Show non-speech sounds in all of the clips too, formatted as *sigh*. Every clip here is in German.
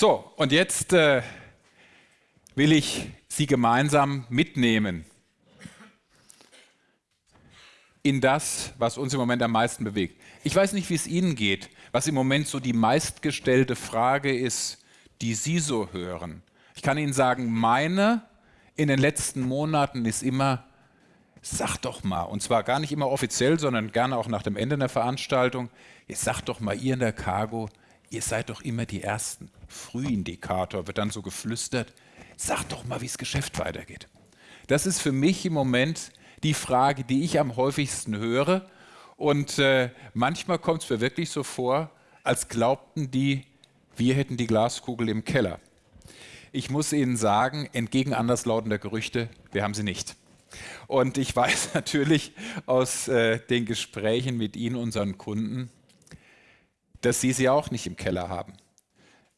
So, und jetzt äh, will ich Sie gemeinsam mitnehmen in das, was uns im Moment am meisten bewegt. Ich weiß nicht, wie es Ihnen geht, was im Moment so die meistgestellte Frage ist, die Sie so hören. Ich kann Ihnen sagen, meine in den letzten Monaten ist immer, sag doch mal, und zwar gar nicht immer offiziell, sondern gerne auch nach dem Ende der Veranstaltung, jetzt sagt doch mal ihr in der Cargo, ihr seid doch immer die Ersten. Frühindikator wird dann so geflüstert, sag doch mal, wie das Geschäft weitergeht. Das ist für mich im Moment die Frage, die ich am häufigsten höre. Und äh, manchmal kommt es mir wirklich so vor, als glaubten die, wir hätten die Glaskugel im Keller. Ich muss Ihnen sagen, entgegen anderslautender Gerüchte, wir haben sie nicht. Und ich *laughs* weiß natürlich aus äh, den Gesprächen mit Ihnen, unseren Kunden, dass Sie sie auch nicht im Keller haben.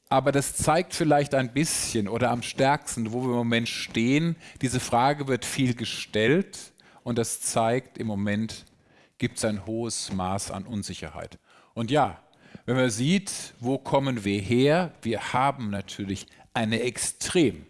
Aber das zeigt vielleicht ein bisschen oder am stärksten, wo wir im Moment stehen. Diese Frage wird viel gestellt und das zeigt, im Moment gibt es ein hohes Maß an Unsicherheit. Und ja, wenn man sieht, wo kommen wir her, wir haben natürlich eine extrem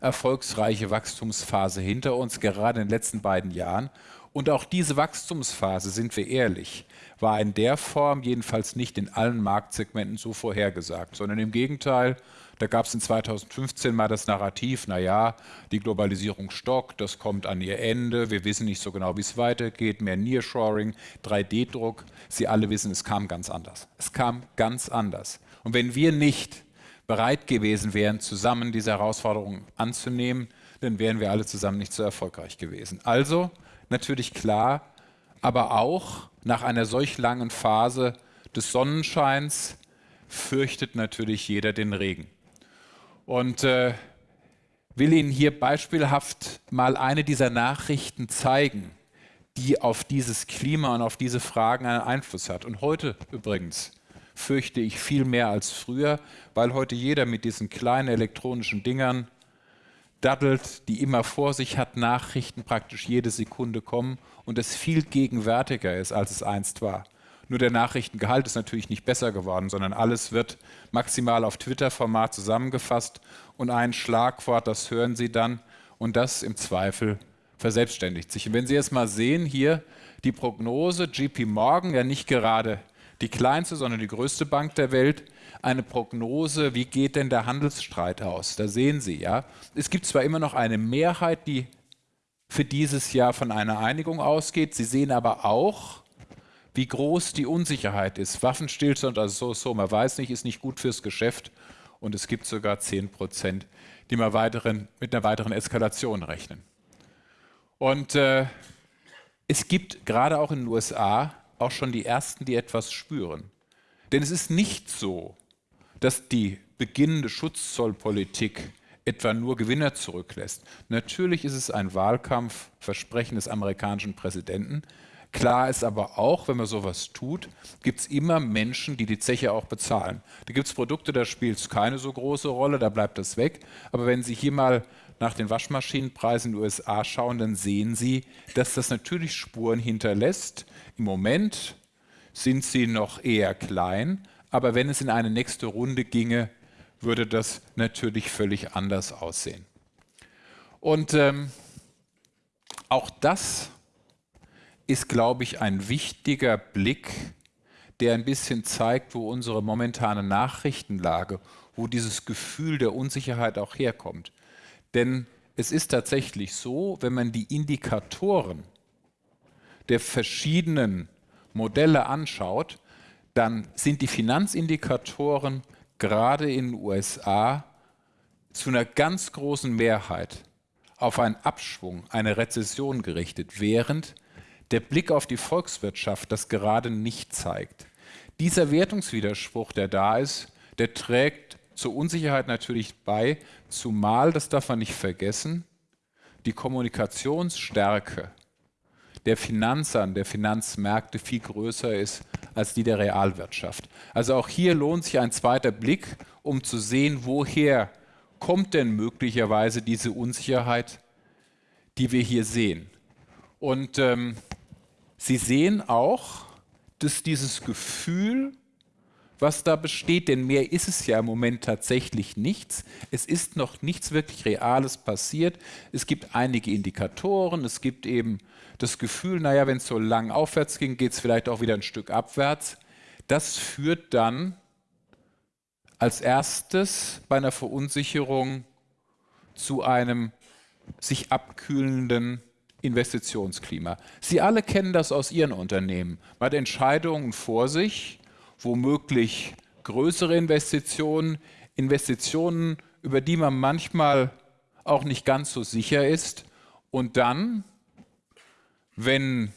erfolgsreiche Wachstumsphase hinter uns, gerade in den letzten beiden Jahren. Und auch diese Wachstumsphase, sind wir ehrlich, war in der Form jedenfalls nicht in allen Marktsegmenten so vorhergesagt, sondern im Gegenteil, da gab es in 2015 mal das Narrativ, naja, die Globalisierung stockt, das kommt an ihr Ende, wir wissen nicht so genau, wie es weitergeht, mehr Nearshoring, 3D-Druck. Sie alle wissen, es kam ganz anders. Es kam ganz anders. Und wenn wir nicht bereit gewesen wären, zusammen diese Herausforderungen anzunehmen, dann wären wir alle zusammen nicht so erfolgreich gewesen. Also natürlich klar, aber auch nach einer solch langen Phase des Sonnenscheins fürchtet natürlich jeder den Regen. Und äh, will Ihnen hier beispielhaft mal eine dieser Nachrichten zeigen, die auf dieses Klima und auf diese Fragen einen Einfluss hat. Und heute übrigens fürchte ich viel mehr als früher, weil heute jeder mit diesen kleinen elektronischen Dingern daddelt, die immer vor sich hat, Nachrichten praktisch jede Sekunde kommen und es viel gegenwärtiger ist, als es einst war. Nur der Nachrichtengehalt ist natürlich nicht besser geworden, sondern alles wird maximal auf Twitter-Format zusammengefasst und ein Schlagwort, das hören Sie dann und das im Zweifel verselbstständigt sich. Und wenn Sie jetzt mal sehen, hier die Prognose, JP Morgan, ja nicht gerade die kleinste, sondern die größte Bank der Welt, eine Prognose, wie geht denn der Handelsstreit aus? Da sehen Sie, ja, es gibt zwar immer noch eine Mehrheit, die für dieses Jahr von einer Einigung ausgeht, Sie sehen aber auch, wie groß die Unsicherheit ist. Waffenstillstand, also so, so, man weiß nicht, ist nicht gut fürs Geschäft und es gibt sogar 10 Prozent, die mal weiteren, mit einer weiteren Eskalation rechnen. Und äh, es gibt gerade auch in den USA auch schon die Ersten, die etwas spüren. Denn es ist nicht so, dass die beginnende Schutzzollpolitik etwa nur Gewinner zurücklässt. Natürlich ist es ein Wahlkampfversprechen des amerikanischen Präsidenten, Klar ist aber auch, wenn man sowas tut, gibt es immer Menschen, die die Zeche auch bezahlen. Da gibt es Produkte, da spielt es keine so große Rolle, da bleibt das weg. Aber wenn Sie hier mal nach den Waschmaschinenpreisen in den USA schauen, dann sehen Sie, dass das natürlich Spuren hinterlässt. Im Moment sind sie noch eher klein, aber wenn es in eine nächste Runde ginge, würde das natürlich völlig anders aussehen. Und ähm, auch das ist, glaube ich, ein wichtiger Blick, der ein bisschen zeigt, wo unsere momentane Nachrichtenlage, wo dieses Gefühl der Unsicherheit auch herkommt. Denn es ist tatsächlich so, wenn man die Indikatoren der verschiedenen Modelle anschaut, dann sind die Finanzindikatoren gerade in den USA zu einer ganz großen Mehrheit auf einen Abschwung, eine Rezession gerichtet, während der Blick auf die Volkswirtschaft das gerade nicht zeigt. Dieser Wertungswiderspruch, der da ist, der trägt zur Unsicherheit natürlich bei, zumal, das darf man nicht vergessen, die Kommunikationsstärke der Finanzern, der Finanzmärkte viel größer ist als die der Realwirtschaft. Also auch hier lohnt sich ein zweiter Blick, um zu sehen, woher kommt denn möglicherweise diese Unsicherheit, die wir hier sehen. Und ähm, Sie sehen auch, dass dieses Gefühl was da besteht, denn mehr ist es ja im Moment tatsächlich nichts. Es ist noch nichts wirklich Reales passiert. Es gibt einige Indikatoren, es gibt eben das Gefühl, naja, wenn es so lang aufwärts ging, geht es vielleicht auch wieder ein Stück abwärts. Das führt dann als erstes bei einer Verunsicherung zu einem sich abkühlenden Investitionsklima. Sie alle kennen das aus Ihren Unternehmen. Man hat Entscheidungen vor sich, womöglich größere Investitionen, Investitionen, über die man manchmal auch nicht ganz so sicher ist. Und dann, wenn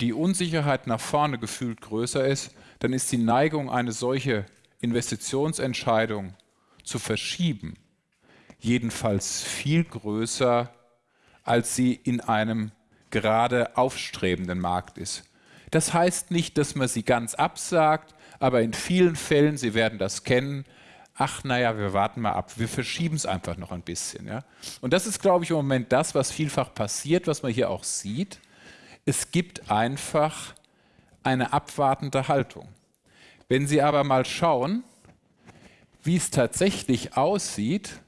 die Unsicherheit nach vorne gefühlt größer ist, dann ist die Neigung, eine solche Investitionsentscheidung zu verschieben, jedenfalls viel größer, als sie in einem gerade aufstrebenden Markt ist. Das heißt nicht, dass man sie ganz absagt, aber in vielen Fällen, Sie werden das kennen, ach naja, wir warten mal ab, wir verschieben es einfach noch ein bisschen. Ja? Und das ist, glaube ich, im Moment das, was vielfach passiert, was man hier auch sieht. Es gibt einfach eine abwartende Haltung. Wenn Sie aber mal schauen, wie es tatsächlich aussieht,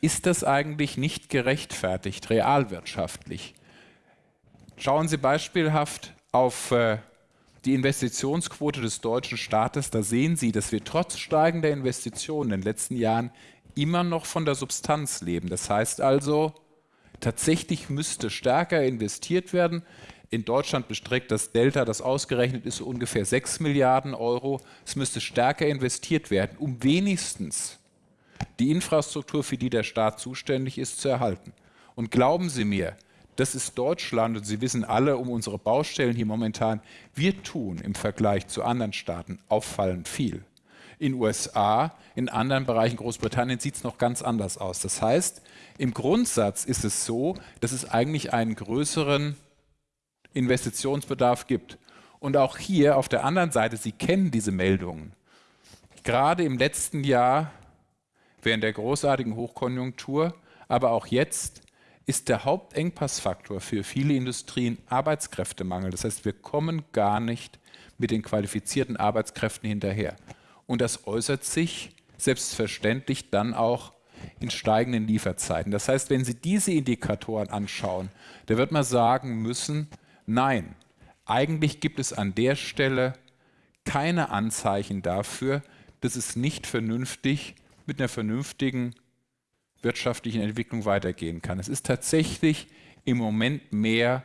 ist das eigentlich nicht gerechtfertigt, realwirtschaftlich. Schauen Sie beispielhaft auf äh, die Investitionsquote des deutschen Staates. Da sehen Sie, dass wir trotz steigender Investitionen in den letzten Jahren immer noch von der Substanz leben. Das heißt also, tatsächlich müsste stärker investiert werden. In Deutschland bestreckt das Delta, das ausgerechnet ist, ungefähr 6 Milliarden Euro. Es müsste stärker investiert werden, um wenigstens die Infrastruktur, für die der Staat zuständig ist, zu erhalten. Und glauben Sie mir, das ist Deutschland und Sie wissen alle um unsere Baustellen hier momentan. Wir tun im Vergleich zu anderen Staaten auffallend viel. In USA, in anderen Bereichen Großbritannien sieht es noch ganz anders aus. Das heißt, im Grundsatz ist es so, dass es eigentlich einen größeren Investitionsbedarf gibt. Und auch hier auf der anderen Seite, Sie kennen diese Meldungen. Gerade im letzten Jahr, während der großartigen Hochkonjunktur, aber auch jetzt ist der Hauptengpassfaktor für viele Industrien Arbeitskräftemangel. Das heißt, wir kommen gar nicht mit den qualifizierten Arbeitskräften hinterher. Und das äußert sich selbstverständlich dann auch in steigenden Lieferzeiten. Das heißt, wenn Sie diese Indikatoren anschauen, da wird man sagen müssen, nein, eigentlich gibt es an der Stelle keine Anzeichen dafür, dass es nicht vernünftig mit einer vernünftigen wirtschaftlichen Entwicklung weitergehen kann. Es ist tatsächlich im Moment mehr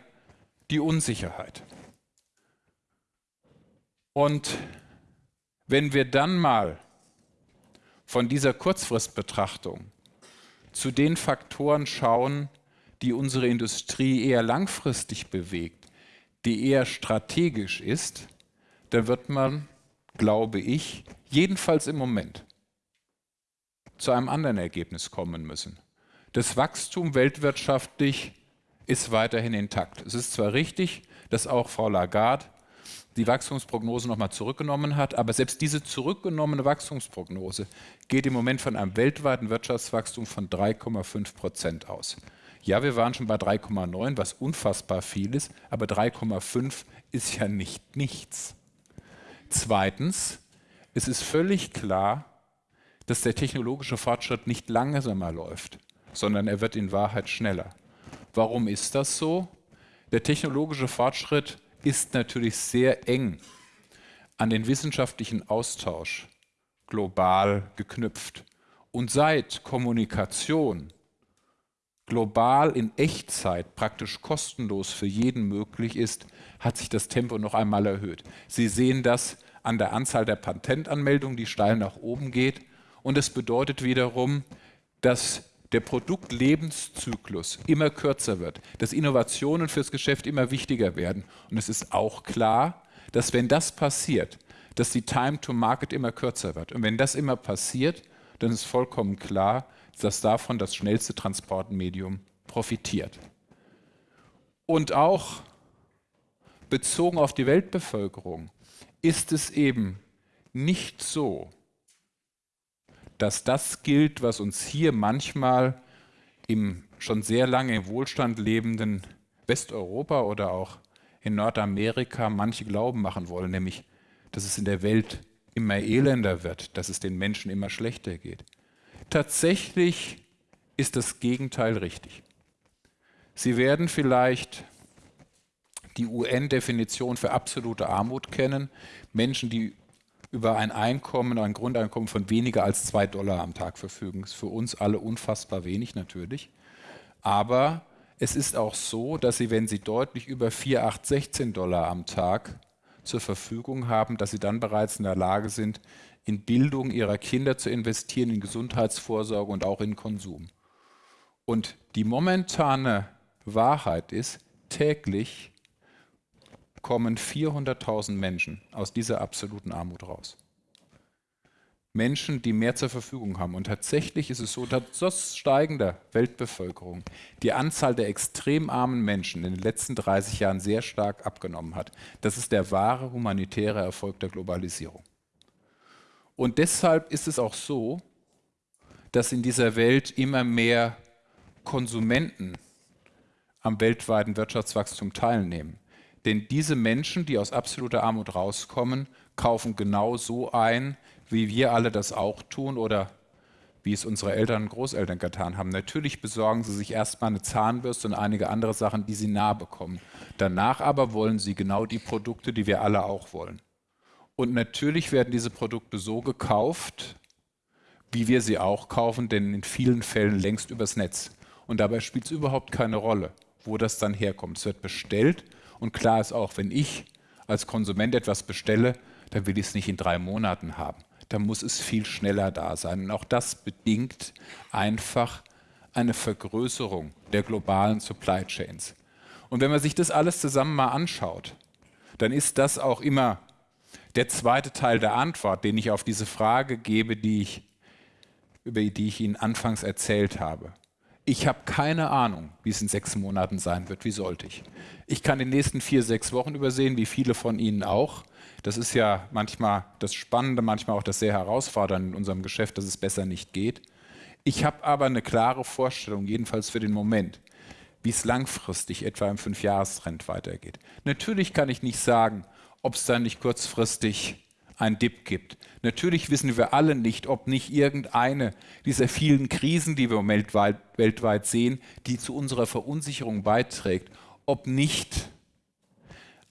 die Unsicherheit. Und wenn wir dann mal von dieser Kurzfristbetrachtung zu den Faktoren schauen, die unsere Industrie eher langfristig bewegt, die eher strategisch ist, dann wird man, glaube ich, jedenfalls im Moment zu einem anderen Ergebnis kommen müssen. Das Wachstum weltwirtschaftlich ist weiterhin intakt. Es ist zwar richtig, dass auch Frau Lagarde die Wachstumsprognose nochmal zurückgenommen hat, aber selbst diese zurückgenommene Wachstumsprognose geht im Moment von einem weltweiten Wirtschaftswachstum von 3,5 Prozent aus. Ja, wir waren schon bei 3,9, was unfassbar viel ist, aber 3,5 ist ja nicht nichts. Zweitens, es ist völlig klar, dass der technologische Fortschritt nicht langsamer läuft, sondern er wird in Wahrheit schneller. Warum ist das so? Der technologische Fortschritt ist natürlich sehr eng an den wissenschaftlichen Austausch global geknüpft. Und seit Kommunikation global in Echtzeit praktisch kostenlos für jeden möglich ist, hat sich das Tempo noch einmal erhöht. Sie sehen das an der Anzahl der Patentanmeldungen, die steil nach oben geht und es bedeutet wiederum, dass der Produktlebenszyklus immer kürzer wird, dass Innovationen fürs Geschäft immer wichtiger werden. Und es ist auch klar, dass wenn das passiert, dass die Time to Market immer kürzer wird. Und wenn das immer passiert, dann ist vollkommen klar, dass davon das schnellste Transportmedium profitiert. Und auch bezogen auf die Weltbevölkerung ist es eben nicht so, dass das gilt, was uns hier manchmal im schon sehr lange im Wohlstand lebenden Westeuropa oder auch in Nordamerika manche glauben machen wollen, nämlich dass es in der Welt immer elender wird, dass es den Menschen immer schlechter geht. Tatsächlich ist das Gegenteil richtig. Sie werden vielleicht die UN-Definition für absolute Armut kennen. Menschen, die über ein Einkommen, ein Grundeinkommen von weniger als zwei Dollar am Tag verfügen. Das ist für uns alle unfassbar wenig natürlich. Aber es ist auch so, dass sie, wenn sie deutlich über 4, 8, 16 Dollar am Tag zur Verfügung haben, dass sie dann bereits in der Lage sind, in Bildung ihrer Kinder zu investieren, in Gesundheitsvorsorge und auch in Konsum. Und die momentane Wahrheit ist, täglich kommen 400.000 Menschen aus dieser absoluten Armut raus. Menschen, die mehr zur Verfügung haben. Und tatsächlich ist es so, dass trotz steigender Weltbevölkerung die Anzahl der extrem armen Menschen in den letzten 30 Jahren sehr stark abgenommen hat. Das ist der wahre humanitäre Erfolg der Globalisierung. Und deshalb ist es auch so, dass in dieser Welt immer mehr Konsumenten am weltweiten Wirtschaftswachstum teilnehmen. Denn diese Menschen, die aus absoluter Armut rauskommen, kaufen genau so ein, wie wir alle das auch tun oder wie es unsere Eltern und Großeltern getan haben. Natürlich besorgen sie sich erstmal eine Zahnbürste und einige andere Sachen, die sie nah bekommen. Danach aber wollen sie genau die Produkte, die wir alle auch wollen. Und natürlich werden diese Produkte so gekauft, wie wir sie auch kaufen, denn in vielen Fällen längst übers Netz. Und dabei spielt es überhaupt keine Rolle, wo das dann herkommt. Es wird bestellt und klar ist auch, wenn ich als Konsument etwas bestelle, dann will ich es nicht in drei Monaten haben. Da muss es viel schneller da sein. Und auch das bedingt einfach eine Vergrößerung der globalen Supply Chains. Und wenn man sich das alles zusammen mal anschaut, dann ist das auch immer der zweite Teil der Antwort, den ich auf diese Frage gebe, die ich, über die ich Ihnen anfangs erzählt habe. Ich habe keine Ahnung, wie es in sechs Monaten sein wird. Wie sollte ich? Ich kann die nächsten vier, sechs Wochen übersehen, wie viele von Ihnen auch. Das ist ja manchmal das Spannende, manchmal auch das sehr Herausfordernde in unserem Geschäft, dass es besser nicht geht. Ich habe aber eine klare Vorstellung, jedenfalls für den Moment, wie es langfristig etwa im Fünfjahrestrend weitergeht. Natürlich kann ich nicht sagen, ob es dann nicht kurzfristig ein Dip gibt. Natürlich wissen wir alle nicht, ob nicht irgendeine dieser vielen Krisen, die wir weltweit, weltweit sehen, die zu unserer Verunsicherung beiträgt, ob nicht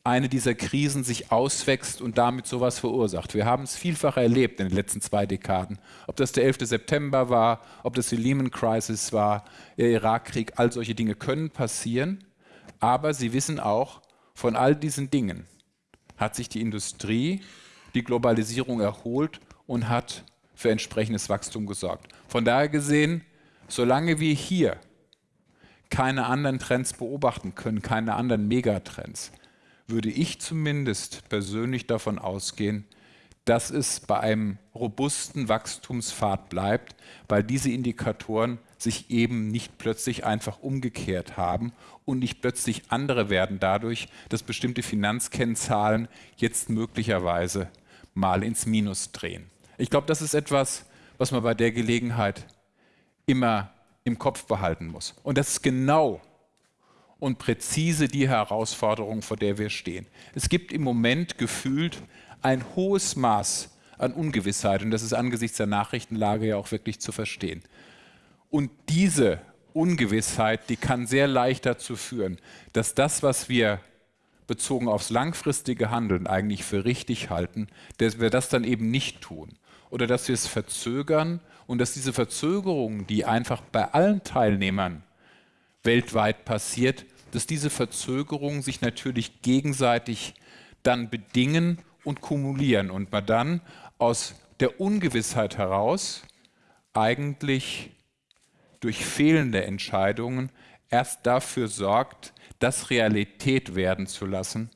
eine dieser Krisen sich auswächst und damit sowas verursacht. Wir haben es vielfach erlebt in den letzten zwei Dekaden. Ob das der 11. September war, ob das die Lehman Crisis war, der Irakkrieg, all solche Dinge können passieren. Aber Sie wissen auch, von all diesen Dingen hat sich die Industrie die Globalisierung erholt und hat für entsprechendes Wachstum gesorgt. Von daher gesehen, solange wir hier keine anderen Trends beobachten können, keine anderen Megatrends, würde ich zumindest persönlich davon ausgehen, dass es bei einem robusten Wachstumspfad bleibt, weil diese Indikatoren sich eben nicht plötzlich einfach umgekehrt haben und nicht plötzlich andere werden dadurch, dass bestimmte Finanzkennzahlen jetzt möglicherweise mal ins Minus drehen. Ich glaube, das ist etwas, was man bei der Gelegenheit immer im Kopf behalten muss. Und das ist genau und präzise die Herausforderung, vor der wir stehen. Es gibt im Moment gefühlt ein hohes Maß an Ungewissheit und das ist angesichts der Nachrichtenlage ja auch wirklich zu verstehen. Und diese Ungewissheit, die kann sehr leicht dazu führen, dass das, was wir bezogen aufs langfristige Handeln eigentlich für richtig halten, dass wir das dann eben nicht tun. Oder dass wir es verzögern und dass diese Verzögerung, die einfach bei allen Teilnehmern weltweit passiert, dass diese Verzögerungen sich natürlich gegenseitig dann bedingen und kumulieren und man dann aus der Ungewissheit heraus eigentlich durch fehlende Entscheidungen erst dafür sorgt, das Realität werden zu lassen,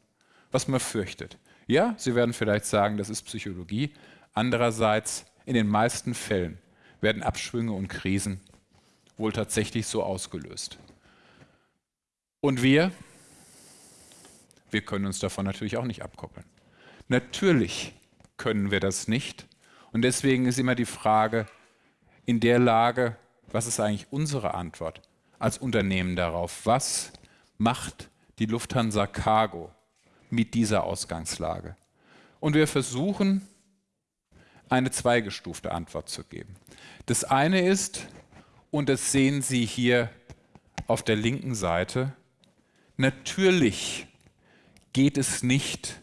was man fürchtet. Ja, Sie werden vielleicht sagen, das ist Psychologie. Andererseits, in den meisten Fällen werden Abschwünge und Krisen wohl tatsächlich so ausgelöst. Und wir, wir können uns davon natürlich auch nicht abkoppeln. Natürlich können wir das nicht. Und deswegen ist immer die Frage in der Lage, was ist eigentlich unsere Antwort als Unternehmen darauf? Was macht die Lufthansa Cargo mit dieser Ausgangslage? Und wir versuchen, eine zweigestufte Antwort zu geben. Das eine ist, und das sehen Sie hier auf der linken Seite, natürlich geht es nicht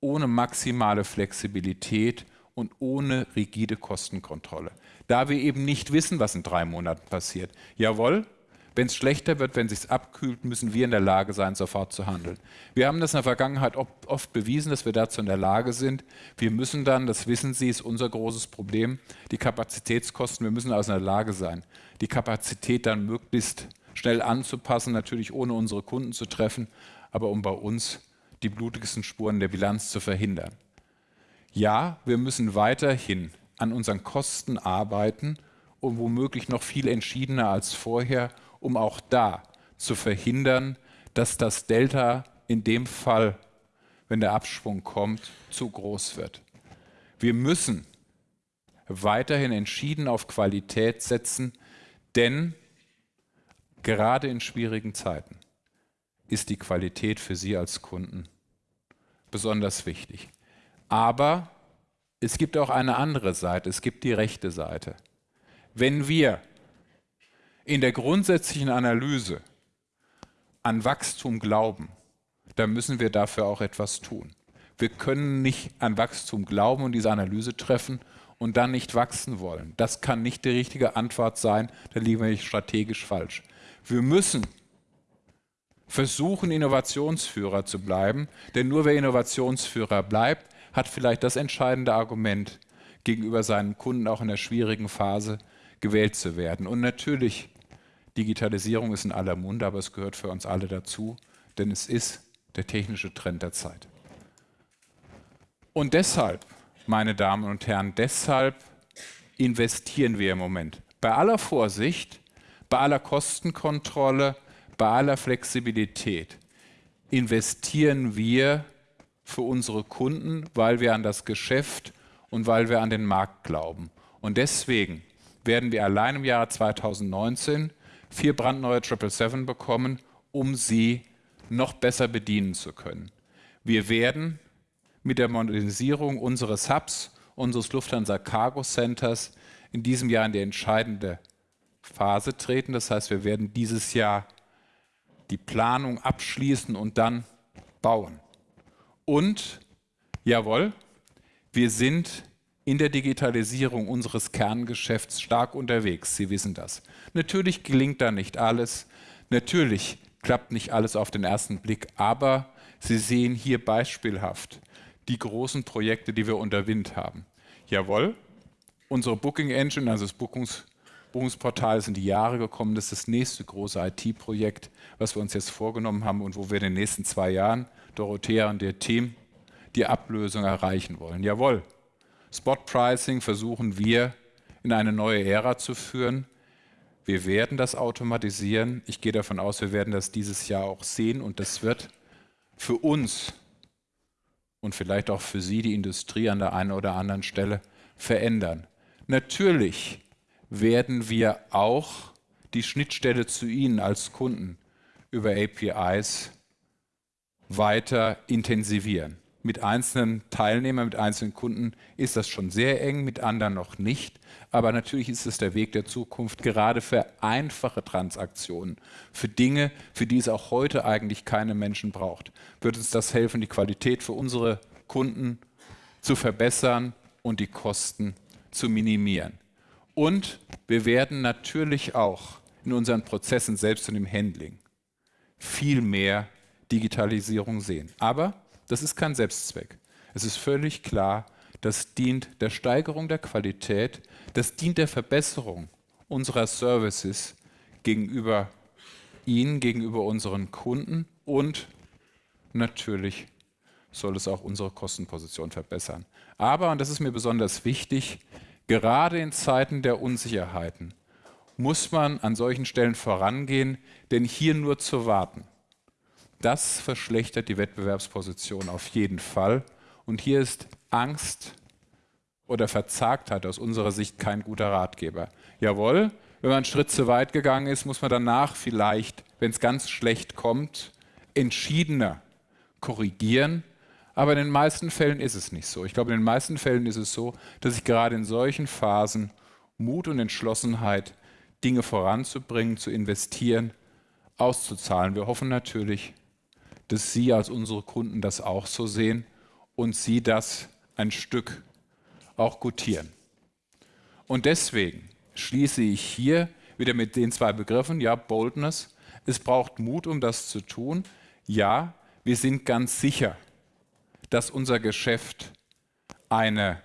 ohne maximale Flexibilität und ohne rigide Kostenkontrolle. Da wir eben nicht wissen, was in drei Monaten passiert. Jawohl, wenn es schlechter wird, wenn es sich abkühlt, müssen wir in der Lage sein, sofort zu handeln. Wir haben das in der Vergangenheit oft bewiesen, dass wir dazu in der Lage sind. Wir müssen dann, das wissen Sie, ist unser großes Problem, die Kapazitätskosten, wir müssen also in der Lage sein, die Kapazität dann möglichst schnell anzupassen, natürlich ohne unsere Kunden zu treffen, aber um bei uns die blutigsten Spuren der Bilanz zu verhindern. Ja, wir müssen weiterhin an unseren Kosten arbeiten und womöglich noch viel entschiedener als vorher, um auch da zu verhindern, dass das Delta in dem Fall, wenn der Abschwung kommt, zu groß wird. Wir müssen weiterhin entschieden auf Qualität setzen, denn gerade in schwierigen Zeiten ist die Qualität für Sie als Kunden besonders wichtig. Aber es gibt auch eine andere Seite, es gibt die rechte Seite. Wenn wir in der grundsätzlichen Analyse an Wachstum glauben, dann müssen wir dafür auch etwas tun. Wir können nicht an Wachstum glauben und diese Analyse treffen und dann nicht wachsen wollen. Das kann nicht die richtige Antwort sein, da liegen wir strategisch falsch. Wir müssen versuchen, Innovationsführer zu bleiben. Denn nur wer Innovationsführer bleibt, hat vielleicht das entscheidende Argument, gegenüber seinen Kunden auch in der schwierigen Phase gewählt zu werden. Und natürlich, Digitalisierung ist in aller Munde, aber es gehört für uns alle dazu, denn es ist der technische Trend der Zeit. Und deshalb, meine Damen und Herren, deshalb investieren wir im Moment. Bei aller Vorsicht, bei aller Kostenkontrolle, bei aller Flexibilität investieren wir für unsere Kunden, weil wir an das Geschäft und weil wir an den Markt glauben. Und deswegen werden wir allein im Jahre 2019 vier brandneue 777 bekommen, um sie noch besser bedienen zu können. Wir werden mit der Modernisierung unseres Hubs, unseres Lufthansa Cargo Centers in diesem Jahr in die entscheidende Phase treten. Das heißt, wir werden dieses Jahr die Planung abschließen und dann bauen. Und, jawohl, wir sind in der Digitalisierung unseres Kerngeschäfts stark unterwegs. Sie wissen das. Natürlich gelingt da nicht alles. Natürlich klappt nicht alles auf den ersten Blick. Aber Sie sehen hier beispielhaft die großen Projekte, die wir unter Wind haben. Jawohl, unsere Booking Engine, also das Bookungs Buchungsportal sind die Jahre gekommen. Das ist das nächste große IT-Projekt, was wir uns jetzt vorgenommen haben und wo wir in den nächsten zwei Jahren, Dorothea und ihr Team, die Ablösung erreichen wollen. Jawohl, Spot-Pricing versuchen wir in eine neue Ära zu führen. Wir werden das automatisieren. Ich gehe davon aus, wir werden das dieses Jahr auch sehen und das wird für uns und vielleicht auch für Sie, die Industrie an der einen oder anderen Stelle, verändern. Natürlich werden wir auch die Schnittstelle zu Ihnen als Kunden über APIs weiter intensivieren. Mit einzelnen Teilnehmern, mit einzelnen Kunden ist das schon sehr eng, mit anderen noch nicht. Aber natürlich ist es der Weg der Zukunft, gerade für einfache Transaktionen, für Dinge, für die es auch heute eigentlich keine Menschen braucht. Wird uns das helfen, die Qualität für unsere Kunden zu verbessern und die Kosten zu minimieren. Und wir werden natürlich auch in unseren Prozessen, selbst und im Handling, viel mehr Digitalisierung sehen. Aber das ist kein Selbstzweck. Es ist völlig klar, das dient der Steigerung der Qualität, das dient der Verbesserung unserer Services gegenüber Ihnen, gegenüber unseren Kunden und natürlich soll es auch unsere Kostenposition verbessern. Aber, und das ist mir besonders wichtig, Gerade in Zeiten der Unsicherheiten muss man an solchen Stellen vorangehen, denn hier nur zu warten, das verschlechtert die Wettbewerbsposition auf jeden Fall. Und hier ist Angst oder Verzagtheit aus unserer Sicht kein guter Ratgeber. Jawohl, wenn man einen Schritt zu weit gegangen ist, muss man danach vielleicht, wenn es ganz schlecht kommt, entschiedener korrigieren. Aber in den meisten Fällen ist es nicht so. Ich glaube, in den meisten Fällen ist es so, dass ich gerade in solchen Phasen Mut und Entschlossenheit, Dinge voranzubringen, zu investieren, auszuzahlen. Wir hoffen natürlich, dass Sie als unsere Kunden das auch so sehen und Sie das ein Stück auch gutieren. Und deswegen schließe ich hier wieder mit den zwei Begriffen, ja, Boldness, es braucht Mut, um das zu tun. Ja, wir sind ganz sicher, dass unser Geschäft eine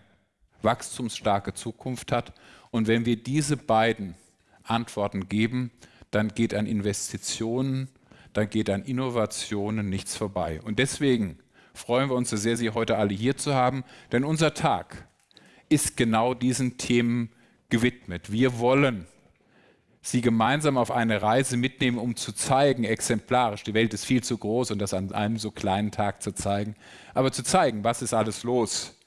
wachstumsstarke Zukunft hat. Und wenn wir diese beiden Antworten geben, dann geht an Investitionen, dann geht an Innovationen nichts vorbei. Und deswegen freuen wir uns so sehr, Sie heute alle hier zu haben, denn unser Tag ist genau diesen Themen gewidmet. Wir wollen Sie gemeinsam auf eine Reise mitnehmen, um zu zeigen, exemplarisch, die Welt ist viel zu groß, um das an einem so kleinen Tag zu zeigen, aber zu zeigen, was ist alles los.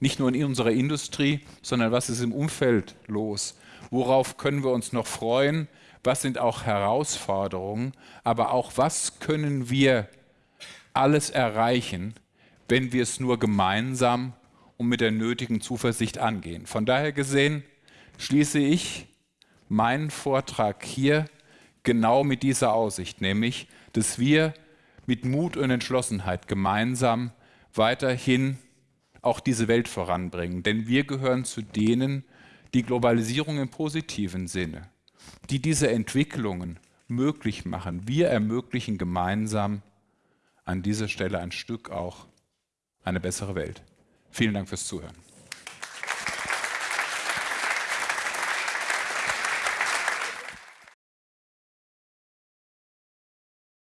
Nicht nur in unserer Industrie, sondern was ist im Umfeld los. Worauf können wir uns noch freuen? Was sind auch Herausforderungen? Aber auch, was können wir alles erreichen, wenn wir es nur gemeinsam und mit der nötigen Zuversicht angehen. Von daher gesehen schließe ich meinen Vortrag hier genau mit dieser Aussicht, nämlich, dass wir mit Mut und Entschlossenheit gemeinsam weiterhin auch diese Welt voranbringen. Denn wir gehören zu denen, die Globalisierung im positiven Sinne, die diese Entwicklungen möglich machen. Wir ermöglichen gemeinsam an dieser Stelle ein Stück auch eine bessere Welt. Vielen Dank fürs Zuhören.